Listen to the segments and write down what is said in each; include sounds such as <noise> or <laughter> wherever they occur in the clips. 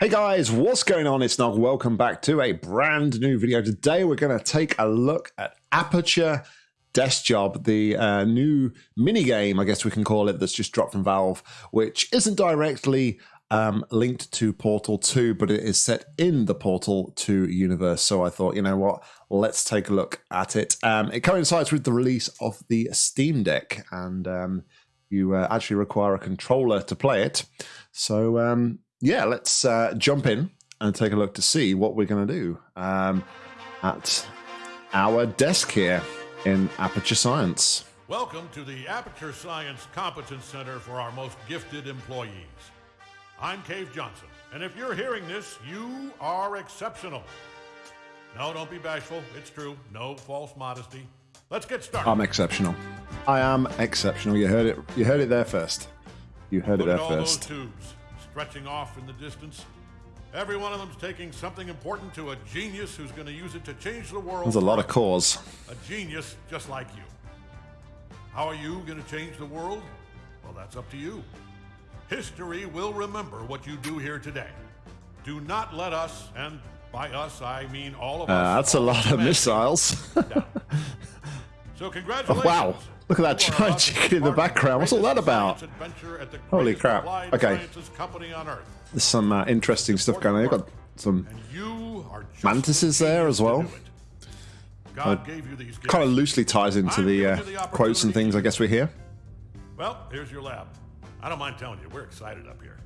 Hey guys, what's going on? It's Nog. Welcome back to a brand new video. Today we're going to take a look at Aperture Desk Job, the uh, new mini game, I guess we can call it, that's just dropped from Valve, which isn't directly um, linked to Portal 2, but it is set in the Portal 2 universe. So I thought, you know what, let's take a look at it. Um, it coincides with the release of the Steam Deck, and um, you uh, actually require a controller to play it. So um, yeah, let's uh, jump in and take a look to see what we're going to do um, at our desk here in Aperture Science. Welcome to the Aperture Science Competence Center for our most gifted employees. I'm Cave Johnson, and if you're hearing this, you are exceptional. No, don't be bashful. It's true. No false modesty. Let's get started. I'm exceptional. I am exceptional. You heard it. You heard it there first. You heard Look it there first. Stretching off in the distance. Every one of them's taking something important to a genius who's going to use it to change the world. There's a lot of cores. A genius just like you. How are you going to change the world? Well, that's up to you. History will remember what you do here today. Do not let us, and by us I mean all of us. Uh, that's a lot of missiles. <laughs> down. So congratulations. Oh, wow. Look at that You giant chicken in the background. What's all that about? science adventure at the Holy crap. Okay. sciences company on earth. There's some uh, interesting stuff going on. You've got some And you are just mantises there as well. to. God gave you these kind of loosely ties into the uh, the quotes and things I guess we hear. Well, here's your lab. I don't mind telling you, we're excited up here.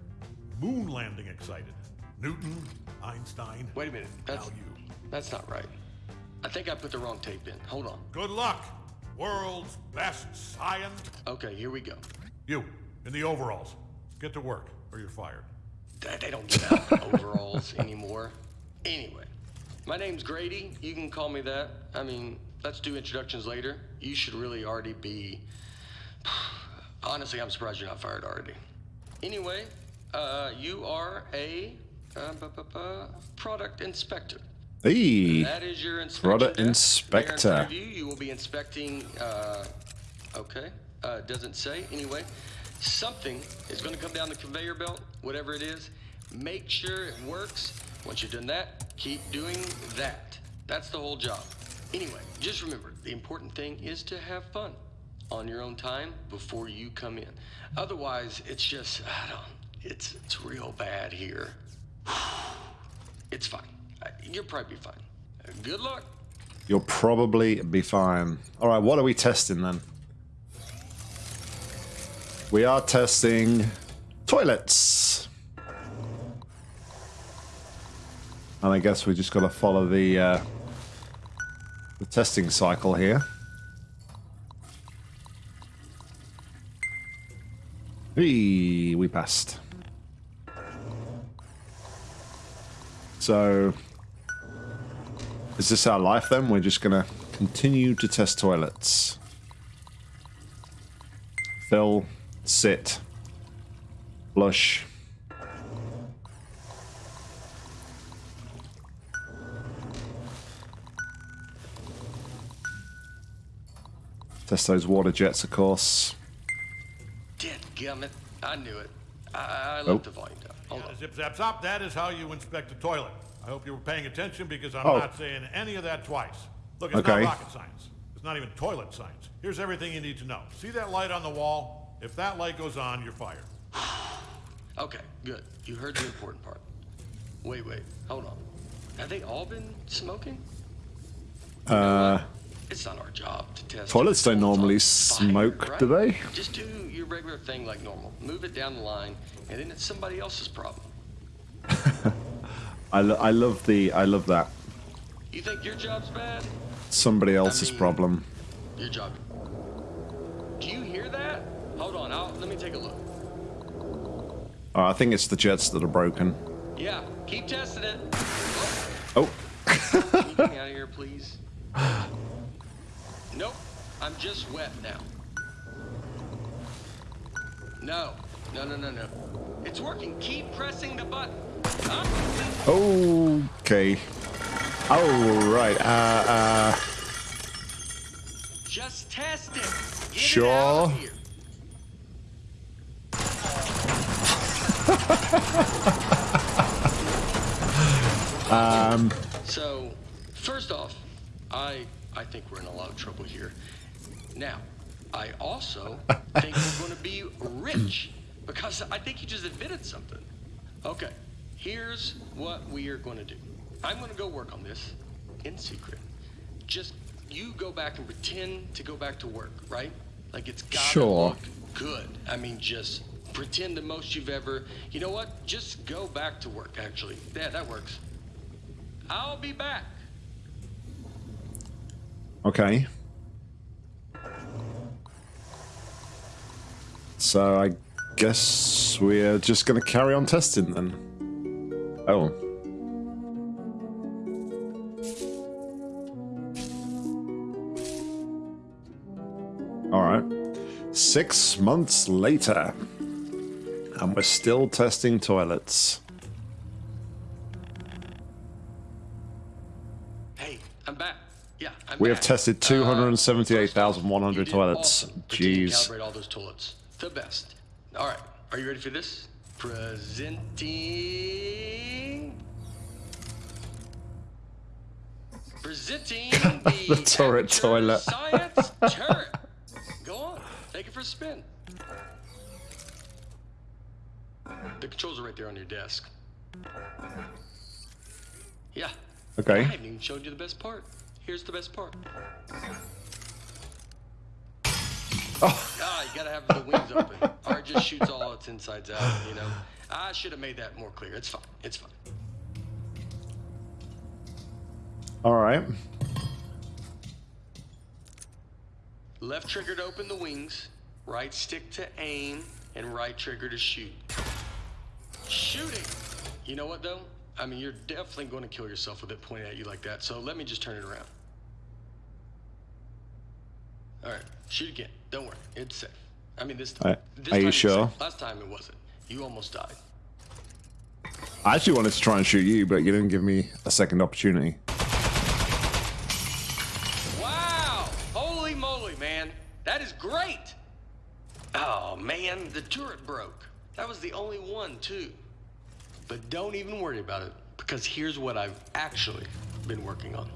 Moon landing excited. Newton, Einstein. Wait a minute. That's, Now you. that's not right. I think I put the wrong tape in. Hold on. Good luck, world's best science. Okay, here we go. You, in the overalls. Get to work, or you're fired. They don't give out overalls <laughs> anymore. Anyway, my name's Grady. You can call me that. I mean, let's do introductions later. You should really already be. <sighs> Honestly, I'm surprised you're not fired already. Anyway, uh, you are a uh, product inspector. Hey, That is your inspection Product desk. inspector. There in front of you, you will be inspecting. Uh, okay, uh, doesn't say. Anyway, something is going to come down the conveyor belt, whatever it is. Make sure it works. Once you've done that, keep doing that. That's the whole job. Anyway, just remember the important thing is to have fun on your own time before you come in. Otherwise, it's just I don't. It's it's real bad here. <sighs> It's fine. You'll probably be fine. Good luck. you'll probably be fine. All right, what are we testing then? We are testing toilets. And I guess we just got to follow the uh, the testing cycle here. Hey, we passed. So, is this our life then? We're just gonna continue to test toilets. Fill, sit, flush. Test those water jets, of course. Dadgummit. I knew it. I, I left Oh. the volume down. Hold on. Zip, zap, zap. That is how you inspect a toilet. I hope you were paying attention because I'm Oh. not saying any of that twice. Look, it's Okay. not rocket science. It's not even toilet science. Here's everything you need to know. See that light on the wall? If that light goes on, you're fired. <sighs> Okay, good. You heard the important part. Wait, wait. Hold on. Have they all been smoking? Uh, It's not our job to test. Toilets don't normally on fire, smoke, do they? Just do your regular thing like normal. Move it down the line, and then it's somebody else's problem. <laughs> I, lo- I love the I love that You think your job's bad? somebody else's mean- problem. Your job. Do you hear that? Hold on. I'll, let me take a look. Oh, I think it's the jets that are broken. Yeah, keep testing it. Oh, Can you get me <laughs> out of here, please? Nope, I'm just wet now. No, no, no, no, no. It's working. Keep pressing the button. Huh? okay. All right. Uh, uh, Just test it. Get Sure. here. <laughs> Um, so, first off, I I think we're in a lot of trouble here. Now, I also <laughs> think we're going to be rich because I think you just admitted something. Okay, here's what we are going to do. I'm going to go work on this in secret. Just you go back and pretend to go back to work, right? Like it's got to Sure. look good. I mean, just pretend the most you've ever. You know what? Just go back to work. Actually, yeah, that works. I'll be back. Okay. So I guess we're just going to carry on testing then. Oh. All right. Six months later. And we're still testing toilets. Hey, I'm back. Yeah, I'm We have tested Uh, 278,100 first off, you did toilets. awesome. Continue to Jeez. Calibrate all those toilets. The best. All right, are you ready for this? Presenting. Presenting <laughs> the, The turret toilet. Science turret. Go on, take it for a spin. The controls are right there on your desk. Yeah. Okay. I haven't even showed you the best part. Here's the best part. Oh. Ah, you gotta have the wings open, <laughs> just shoots all its insides out. You know, I should have made that more clear. It's fine. It's fine. All right. Left trigger to open the wings, right stick to aim, and right trigger to shoot. Shooting. You know what though? I mean, you're definitely going to kill yourself with it pointing at you like that. So let me just turn it around. All right, shoot again. Don't worry, it's safe. I mean, this time. Are- this are you time sure? Last time it wasn't. You almost died. I actually wanted to try and shoot you, but you didn't give me a second opportunity. Wow! Holy moly, man. That is great! Oh, man, the turret broke. That was the only one, too. But don't even worry about it, because here's what I've actually been working on.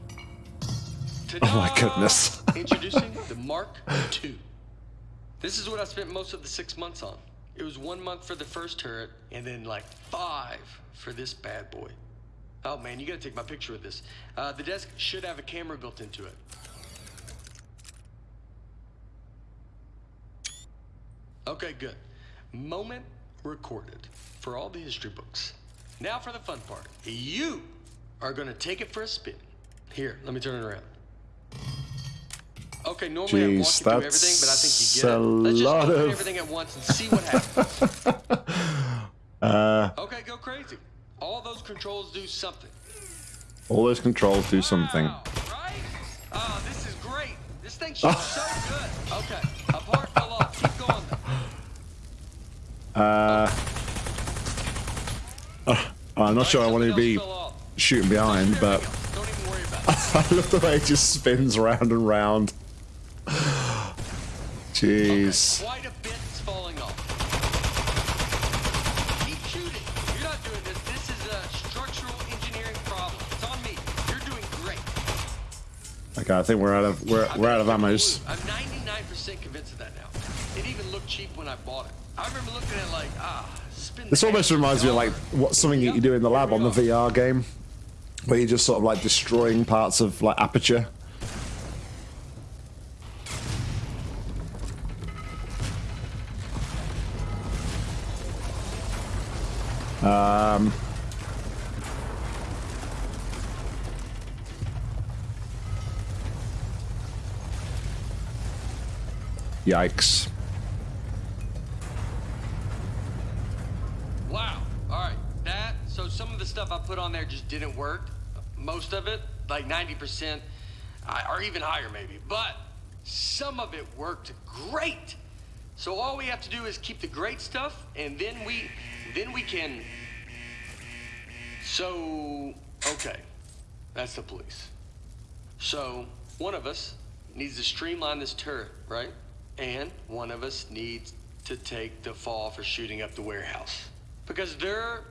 Oh my goodness. Introducing the Mark II. This is what I spent most of the six months on. It was one month for the first turret, and then like five for this bad boy. Oh man, you gotta take my picture with this. Uh, the desk should have a camera built into it. Okay, good. Moment recorded for all the history books. Now for the fun part. You are gonna take it for a spin. Here, let me turn it around. Okay, normally I walk you Jeez, everything, but I think you get it. a Let's just lot open of- everything at once and see what happens. <laughs> Uh, okay, go crazy. All those controls do something. all those controls do something. Wow, right? Oh, this is great. This thing shoots so good. Okay, a part fell off. Keep going. though. Uh, uh, I'm not sure I want to be else fell off. shooting behind, but we go. Don't even worry about it. <laughs> I love the way it just spins round and round. Jeez. Okay, quite a bit's falling off. Keep shooting. You're not doing this. This is a structural engineering problem. It's on me. You're doing great. Okay, I think we're out of we're, we're out of ammos. blue. I'm 99% convinced of that now. It even looked cheap when I bought it. I remember looking at it like, ah, This almost reminds me of like what something that you do in the lab on the VR game, where you're just sort of like destroying parts of like aperture. Um. Yikes. Wow. All right. That, so some of the stuff I put on there just didn't work. Most of it, like 90%, or even higher maybe. But some of it worked great. So all we have to do is keep the great stuff, and then we, then we can. So, okay, that's the police. So one of us needs to streamline this turret, right? And one of us needs to take the fall for shooting up the warehouse because they're.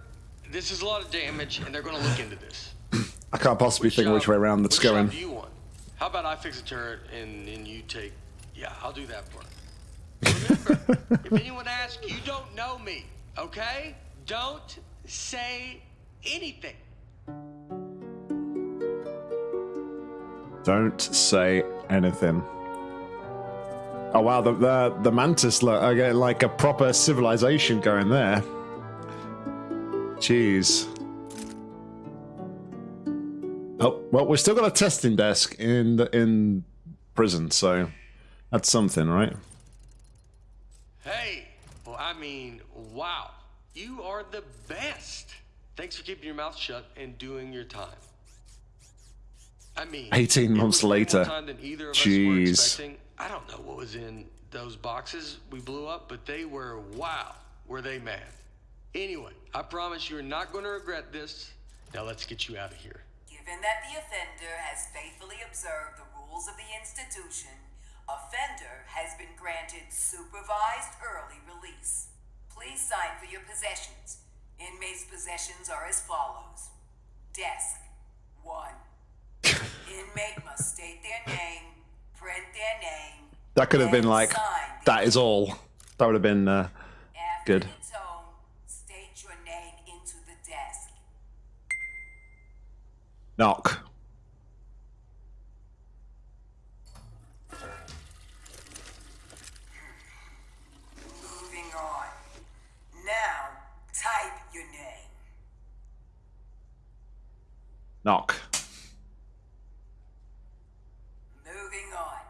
This is a lot of damage, and they're going to look into this. <clears throat> I can't possibly think which uh, way around that's which going. job do you want? How about I fix the turret and, and you take? Yeah, I'll do that part. Remember, <laughs> if anyone asks, you don't know me, okay? Don't say anything. Don't say anything. Oh wow, the the, the mantis look get like a proper civilization going there. Jeez. Oh well, we've still got a testing desk in the, in prison, so that's something, right? Hey, well, I mean, wow. You are the best. Thanks for keeping your mouth shut and doing your time. I mean, 18 months was way more later. time than either of us were Jeez. expecting. I don't know what was in those boxes we blew up, but they were wow. Were they mad? Anyway, I promise you're not going to regret this. Now let's get you out of here. Given that the offender has faithfully observed the rules of the institution, offender has been granted supervised early release. Please sign for your possessions. Inmates' possessions are as follows Desk 1. Inmate must state their name, print their name. That could have been like that is all. That would have been uh, good. the tone, state your name into the desk. knock. Moving on. Now, type your name. Knock. Moving on.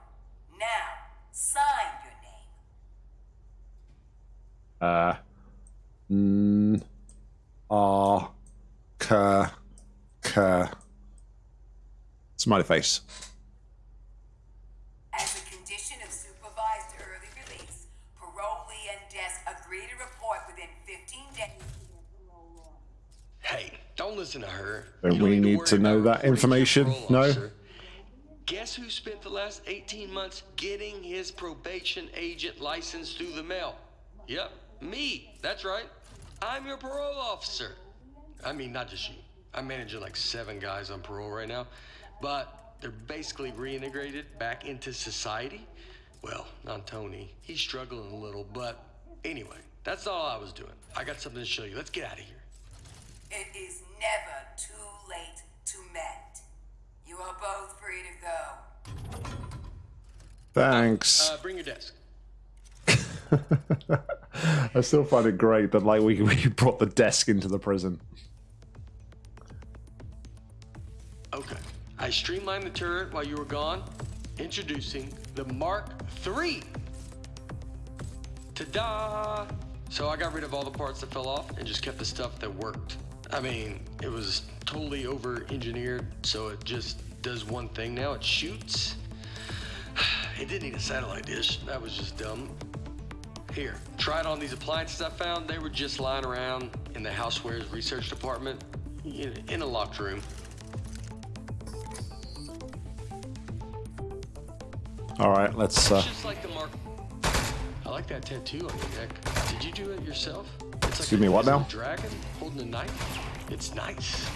Now, sign your name. Uh N R K K Smiley face. As a condition of supervised early release, parolee and desk agree to report within 15 days. Hey, don't listen to her. Don't we need worry to know that information? parole No? Guess who spent the last 18 months getting his probation agent license through the mail? Yep, me. That's right. I'm your parole officer. I mean, not just you. I'm managing like seven guys on parole right now, but they're basically reintegrated back into society. Well, not Tony. He's struggling a little, but anyway, that's all I was doing. I got something to show you. Let's get out of here. It is never too late to mend. You are both free to go. Thanks. Uh, bring your desk. <laughs> I still find it great that like we <laughs> we brought the desk into the prison. Okay. I streamlined the turret while you were gone. Introducing the Mark III. Ta-da! So I got rid of all the parts that fell off and just kept the stuff that worked. I mean, it was totally over-engineered, so it just does one thing now. It shoots. <sighs> It didn't need a satellite dish. That was just dumb. Here, try it on these appliances I found. They were just lying around in the housewares research department in a locked room. All right, let's. Uh, Just like the mark. I like that tattoo on your neck. Did you do it yourself? Like Excuse a me, what now? Dragon holding a knife. It's nice.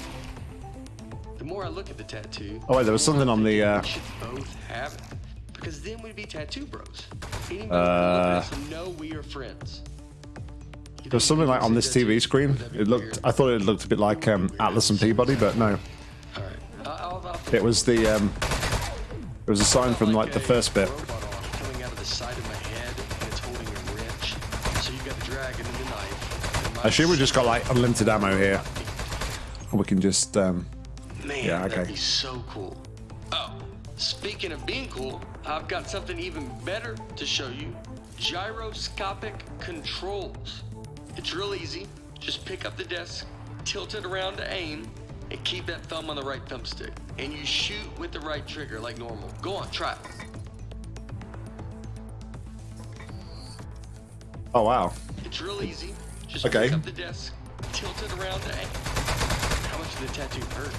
The more I look at the tattoo. Oh, wait, there was something on the, uh, We should both have it. Because then we'd be tattoo bros. Anybody Uh, who look at us know we are friends. You There's something like on this TV screen. Would that be It looked. I thought it looked a bit like um, Atlas and P-body, but no. It was the. Um, it was a sign from like the first bit. I assume we've just got like unlimited ammo here. We can just. Um, Man, Yeah, that'd okay. be so cool. Oh, speaking of being cool, I've got something even better to show you. Gyroscopic controls. It's real easy. Just pick up the desk, tilt it around to aim, and keep that thumb on the right thumbstick. And you shoot with the right trigger like normal. Go on, try it. oh wow. It's real easy. Just Okay. up the desk, tilt it around. How much did the tattoo hurt?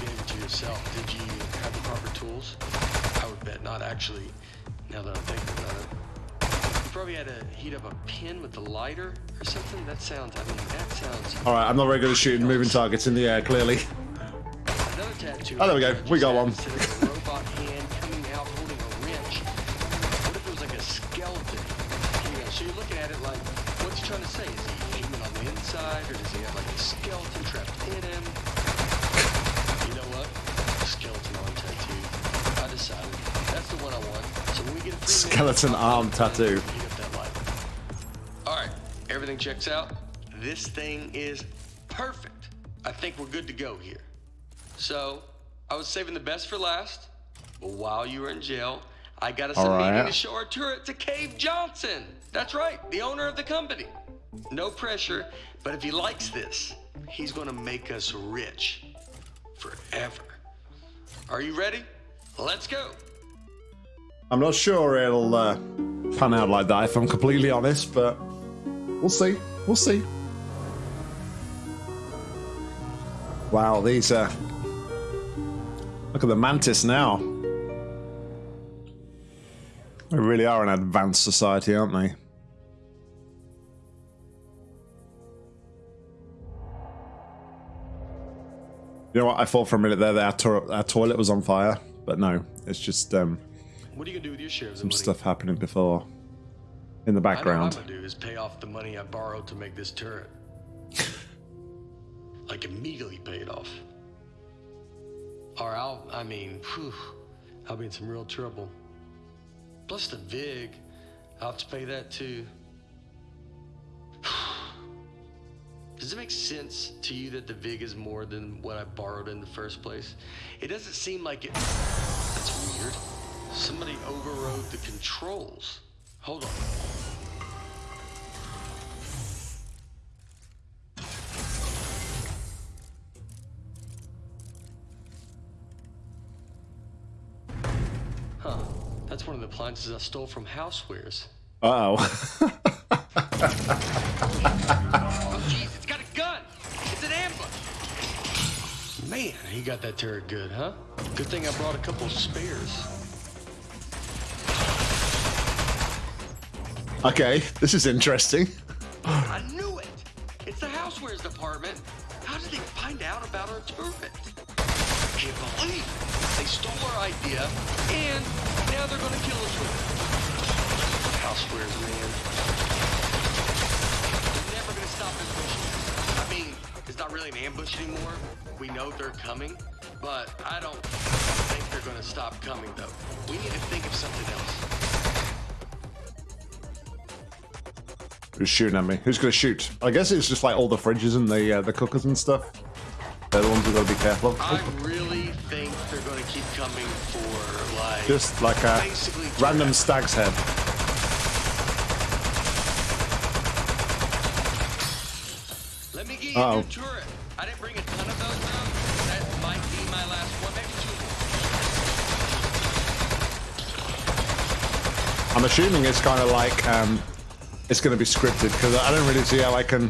You gave it to yourself. Did you have the proper tools? I would bet not actually, now that I'm thinking about it. You probably had to heat up a pin with the lighter or something. That sounds, I mean, that sounds. All right, I'm not very good at shooting moving targets in the air. Clearly. That tattoo. Oh, there we go. We got one. Instead of a robot hand coming out holding a wrench. What if it was like a skeleton? You know, so you're looking at it like, what's he trying to say? Is he human on the inside, or does he have like a skeleton trapped in him? You know what? Skeleton arm tattoo. I decided. That's the one I want. So when we get a Skeleton arm tattoo. Heat up that light. All right, everything checks out. This thing is perfect. I think we're good to go here. So, I was saving the best for last, but while you were in jail, I got us All a meeting to show our turret to Cave Johnson. That's right, the owner of the company. No pressure, but if he likes this, he's gonna make us rich forever. Are you ready? Let's go. I'm not sure it'll uh, pan out like that if I'm completely honest, but we'll see. We'll see. Wow, these uh Look at the mantis now. They really are an advanced society, aren't they? You know what? I thought for a minute there that our, to- our toilet was on fire, but no, it's just um, What are you gonna do with your share of the some stuff happening before in the I know what background. I'm gonna do is pay off the money I borrowed to make this turret. <laughs> like immediately pay it off. Or I'll, I mean, whew, I'll be in some real trouble. Plus the VIG, I'll have to pay that too. Does it make sense to you that the VIG is more than what I borrowed in the first place? It doesn't seem like it. That's weird. Somebody overrode the controls. Hold on. Huh. That's one of the appliances I stole from Housewares. Uh oh. <laughs> Man, he got that turret good, huh? Good thing I brought a couple spares. okay, this is interesting. I knew it! It's the housewares department. How did they find out about our turret? I can't believe it. They stole our idea, and now they're gonna kill us with it. Housewares, man. They're never gonna stop ambushing. I mean, it's not really an ambush anymore. We know they're coming, but I don't think they're gonna stop coming, though. We need to think of something else. Who's shooting at me? Who's gonna shoot? I guess it's just like all the fridges and the uh, the cookers and stuff. They're the ones we gotta be careful of. I really think they're gonna keep coming for like Just like a random stag's head. Let me get you Uh-oh. a new turret. I didn't bring a ton of those though. That might be my last one, maybe two more. I'm assuming it's kind of like um, it's gonna be scripted because I don't really see how I can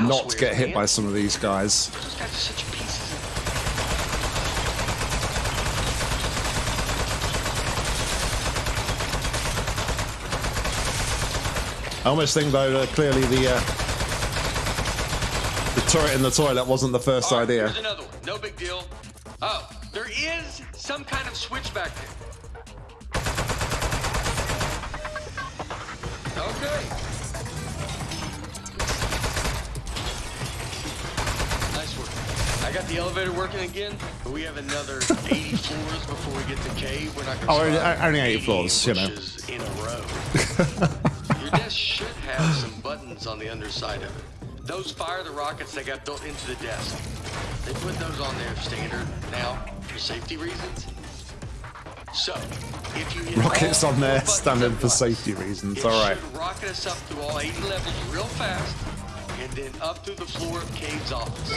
not Housewares, get hit man. by some of these guys. Those guys are such pieces of I almost think though that clearly the uh, the turret in the toilet wasn't the first right, idea. Another one. No big deal. Oh, there is some kind of switch back there. Okay. Nice work. I got the elevator working again, but we have another <laughs> 80 floors before we get to cave. We're not gonna Oh, only- survive only 80 80 floors, you know. In a row. <laughs> Your desk should have some buttons on the underside of it. Those fire the rockets that got built into the desk. They put those on there standard now for safety reasons. So, if you Rockets on there standard for safety reasons. All right. rocket us up through all 80 levels real fast, and then up through the floor of Cave's office.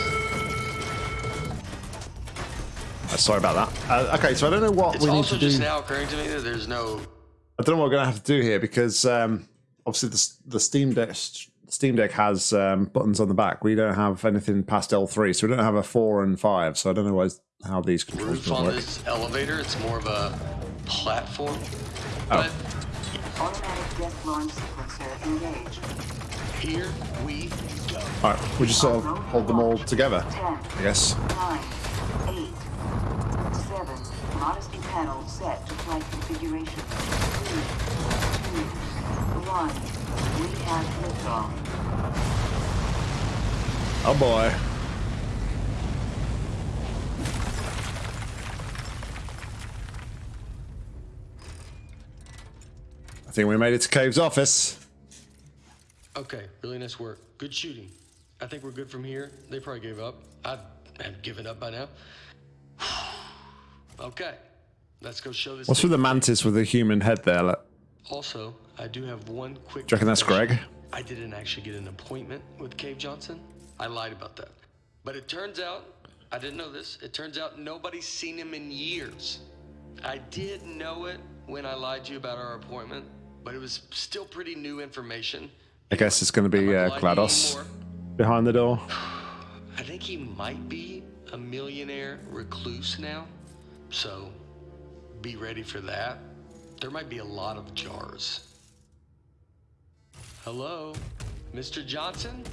Uh, Sorry about that. Uh, okay, so I don't know what It's we need to do. It's just now occurring to me that there's no I don't know what we're going to have to do here because um, obviously the, the Steam Deck Steam Deck has um, buttons on the back. We don't have anything past L3, so we don't have a four and five. So I don't know why, how these controls roof will on work. this elevator. It's more of a platform. Oh. But Automatic jet launch sequencer engaged. here we go. All right, we just sort of hold them all together, Ten, I guess. nine, eight, panel set to flight configuration. Three, two, one. We have liftoff. Oh boy. I think we made it to Cave's office. Okay, really nice work. Good shooting. I think we're good from here. They probably gave up. I'd have given up by now. <sighs> okay, let's go show this. What's with the mantis with the human head there? Like, Also, I do have one quick. Do you reckon that's. Greg? I didn't actually get an appointment with Cave Johnson. I lied about that. But it turns out, I didn't know this. It turns out nobody's seen him in years. I did know it when I lied to you about our appointment, but it was still pretty new information. I guess it's going to be uh, gonna lie to you GLaDOS behind the door. I think he might be a millionaire recluse now. So be ready for that. There might be a lot of jars. Hello, Mr. Johnson?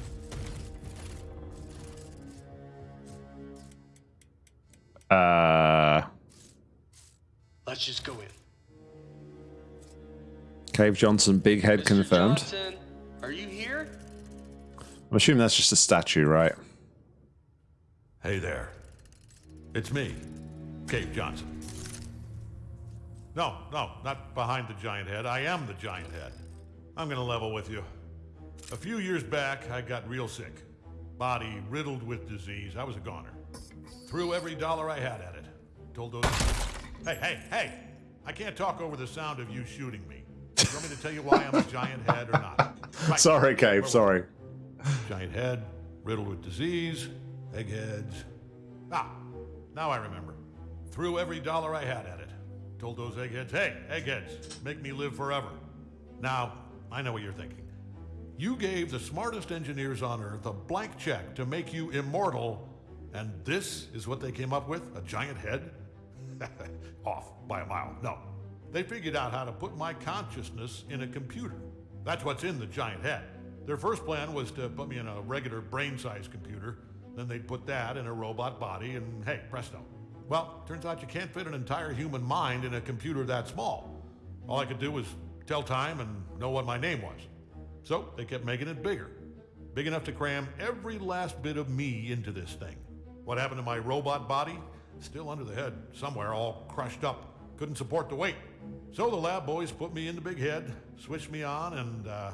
Uh, Let's just go in. Cave Johnson, big head Mr. confirmed. Johnson, are you here? I'm assuming that's just a statue, right? Hey there. It's me, Cave Johnson. No, no, not behind the giant head. I am the giant head. I'm gonna level with you. A few years back, I got real sick. Body riddled with disease. I was a goner. Threw every dollar I had at it. Told those. Hey, hey, hey! I can't talk over the sound of you shooting me. <laughs> You want me to tell you why I'm a giant head or not? Right. Sorry, Cave. Sorry. Giant head, riddled with disease, eggheads. Ah, now I remember. Threw every dollar I had at it. Told those eggheads, hey, eggheads, make me live forever. Now, I know what you're thinking. You gave the smartest engineers on Earth a blank check to make you immortal, and this is what they came up with? A giant head? <laughs> Off by a mile. No. They figured out how to put my consciousness in a computer. That's what's in the giant head. Their first plan was to put me in a regular brain sized computer. Then they'd put that in a robot body, and hey, presto. Well, turns out you can't fit an entire human mind in a computer that small. All I could do was tell time and know what my name was. So they kept making it bigger. Big enough to cram every last bit of me into this thing. What happened to my robot body? Still under the head, somewhere, all crushed up. Couldn't support the weight. So the lab boys put me in the big head, switched me on, and uh,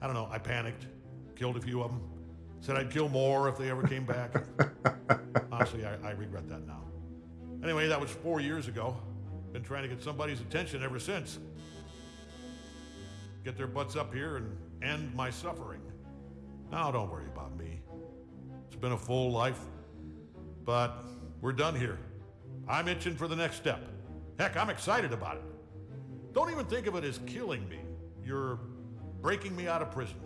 I don't know, I panicked, killed a few of them. Said I'd kill more if they ever came back. <laughs> Honestly, I, I regret that now. Anyway, that was four years ago. Been trying to get somebody's attention ever since. Get their butts up here and end my suffering. Now, don't worry about me. It's been a full life, but we're done here. I'm itching for the next step. Heck, I'm excited about it. Don't even think of it as killing me. You're breaking me out of prison.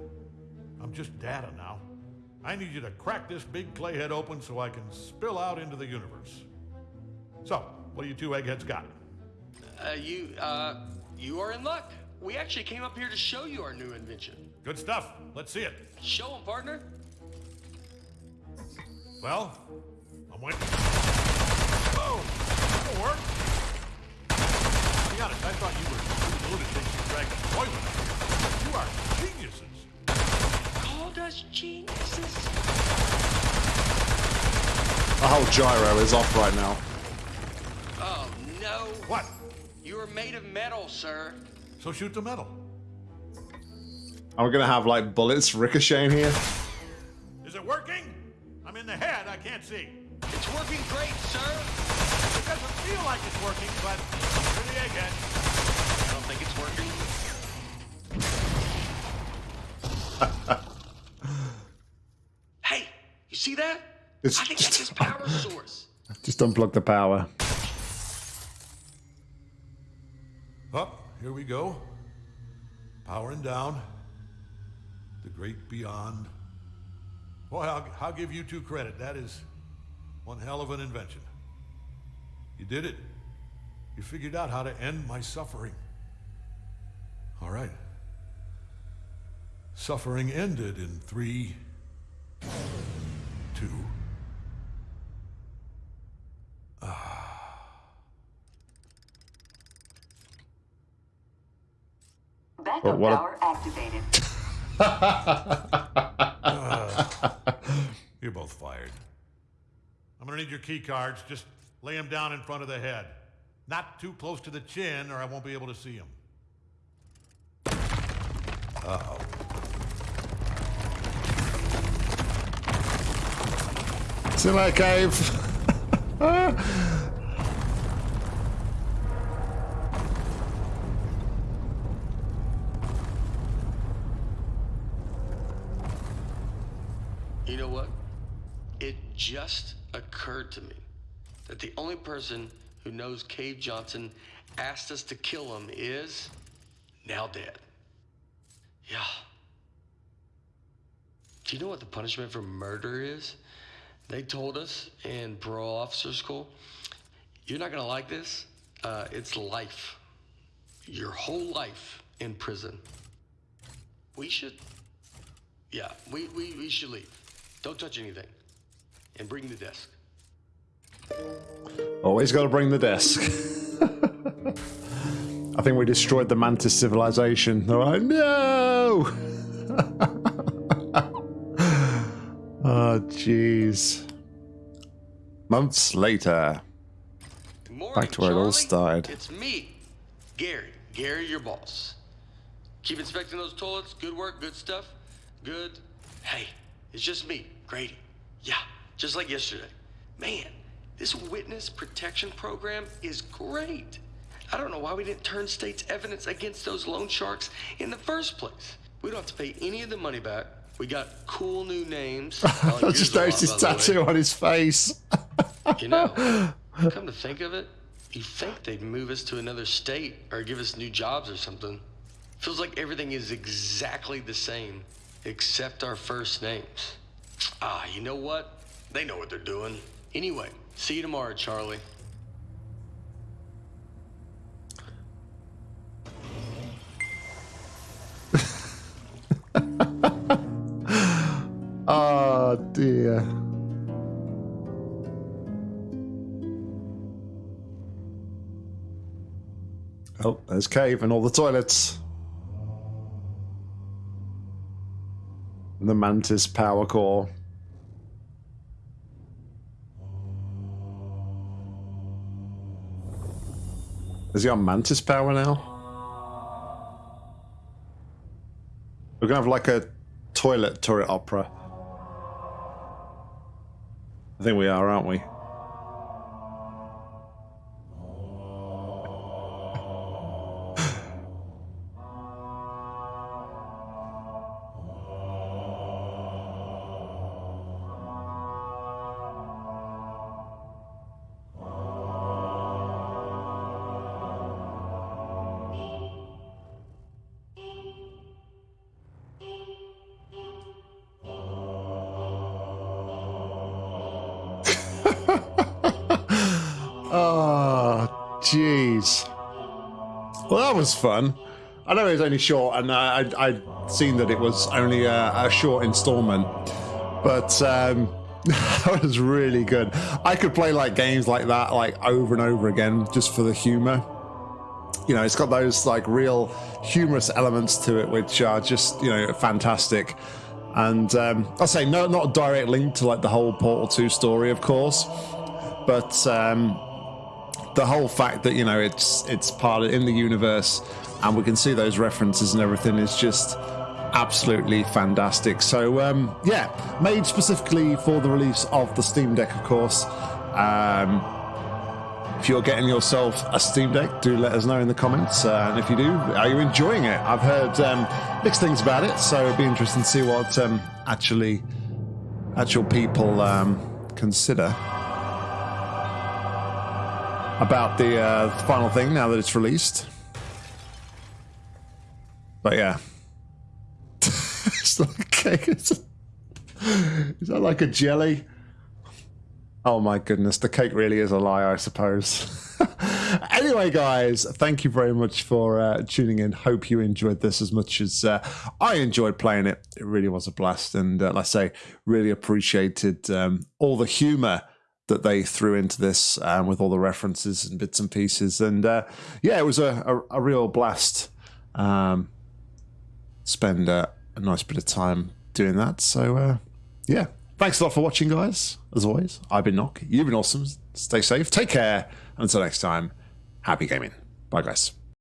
I'm just data now. I need you to crack this big clay head open so I can spill out into the universe. So, what do you two eggheads got? Uh, you, uh, you are in luck. We actually came up here to show you our new invention. Good stuff. Let's see it. Show Show 'em, partner. Well, I'm waiting. Boom! That'll work. To be honest, I thought you were two lunatics who dragged a toilet up here. You are geniuses. Called us geniuses. The whole gyro is off right now. Oh, no. What? You are made of metal, sir. So shoot the metal. Are we going to have like bullets ricocheting here? Is it working? I'm in the head. I can't see. It's working great, sir. It doesn't feel like it's working, but for the egghead. I don't think it's working. <laughs> hey, you see that? It's I think that's his power <laughs> source. Just unplug the power. Up, here we go. Powering down. The great beyond. Boy, I'll, I'll give you two credit. That is one hell of an invention. You did it. You figured out how to end my suffering. All right. Suffering ended in three, two, ah. Backup oh, what power activated. uh, <laughs> you're both fired. I'm gonna need your key cards. Just lay them down in front of the head. Not too close to the chin, or I won't be able to see them. See you later, Cave. <laughs> You know what? It just occurred to me that the only person who knows Cave Johnson asked us to kill him is now dead. Yeah. Do you know what the punishment for murder is? They told us in parole officer school. You're not gonna like this. Uh, it's life. Your whole life in prison. We should yeah, we, we, we should leave. Don't touch anything. And bring the desk. Always got to bring the desk. <laughs> I think we destroyed the mantis civilization. All right, no. <laughs> oh, jeez. Months later. Morning, Back to where it all started. It's me, Gary. Gary, your boss. Keep inspecting those toilets. Good work, good stuff. Good. Hey, it's just me, Grady. Yeah, just like yesterday. Man, this witness protection program is great. I don't know why we didn't turn state's evidence against those loan sharks in the first place. We don't have to pay any of the money back. We got cool new names. <laughs> I just noticed his tattoo on his face. You know, <laughs> come to think of it, you think they'd move us to another state or give us new jobs or something. Feels like everything is exactly the same, except our first names. Ah, you know what? They know what they're doing. Anyway, see you tomorrow, Charlie. <laughs> Oh, dear. Oh, there's Cave and all the toilets. The Mantis power core. Is he on Mantis power now? We're gonna have like a toilet turret opera. I think we are, aren't we? Jeez. Well, that was fun. I know it was only short, and I, I'd, I'd seen that it was only a, a short installment, but um, <laughs> that was really good. I could play like games like that, like over and over again, just for the humor. You know, it's got those like real humorous elements to it, which are just you know fantastic. And um, I'll say no, not a direct link to like the whole Portal Two story, of course, but. Um, the whole fact that you know it's it's part of in the universe and we can see those references and everything is just absolutely fantastic. So um yeah made specifically for the release of the steam deck of course. Um if you're getting yourself a steam deck do let us know in the comments. Uh, and if you do are you enjoying it? I've heard um mixed things about it so it'd be interesting to see what um actually actual people um consider about the uh, final thing now that it's released. But yeah, <laughs> it's a cake. Is that like a jelly? Oh my goodness, the cake really is a lie, I suppose. <laughs> anyway, guys, thank you very much for uh, tuning in. Hope you enjoyed this as much as uh, I enjoyed playing it. It really was a blast, and uh, like say, really appreciated um, all the humor that they threw into this um, with all the references and bits and pieces. And uh, yeah, it was a, a, a real blast. Um, spend uh, a nice bit of time doing that. So, uh, yeah. Thanks a lot for watching, guys. As always, I've been Knock. You've been awesome. Stay safe. Take care. Until next time, happy gaming. Bye, guys.